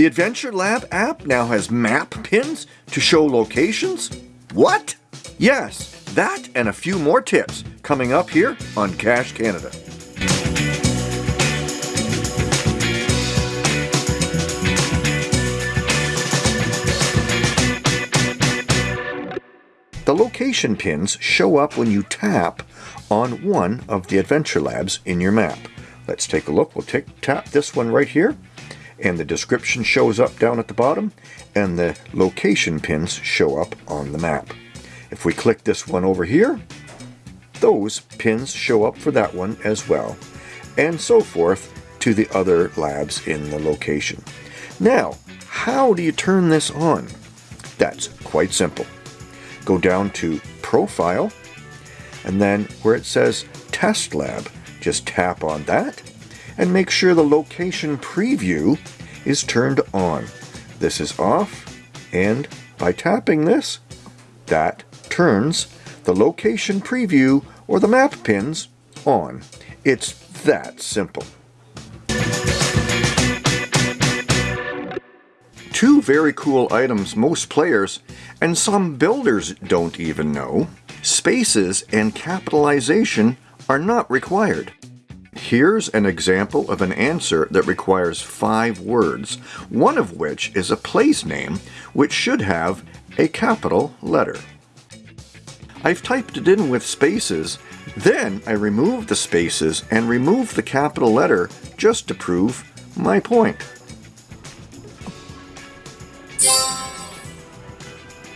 The Adventure Lab app now has map pins to show locations? What? Yes, that and a few more tips coming up here on Cache Canada. The location pins show up when you tap on one of the Adventure Labs in your map. Let's take a look. We'll tap this one right here and the description shows up down at the bottom and the location pins show up on the map. If we click this one over here, those pins show up for that one as well, and so forth to the other labs in the location. Now, how do you turn this on? That's quite simple. Go down to Profile, and then where it says Test Lab, just tap on that, and make sure the location preview is turned on. This is off, and by tapping this, that turns the location preview or the map pins on. It's that simple. Two very cool items most players and some builders don't even know. Spaces and capitalization are not required. Here's an example of an answer that requires five words, one of which is a place name which should have a capital letter. I've typed it in with spaces, then I remove the spaces and remove the capital letter just to prove my point.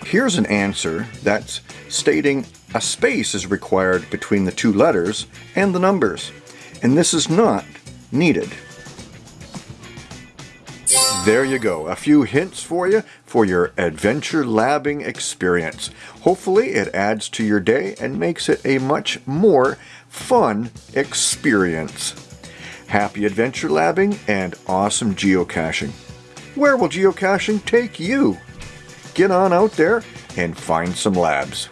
Here's an answer that's stating a space is required between the two letters and the numbers, and this is not needed. There you go, a few hints for you for your adventure labbing experience. Hopefully it adds to your day and makes it a much more fun experience. Happy adventure labbing and awesome geocaching. Where will geocaching take you? Get on out there and find some labs.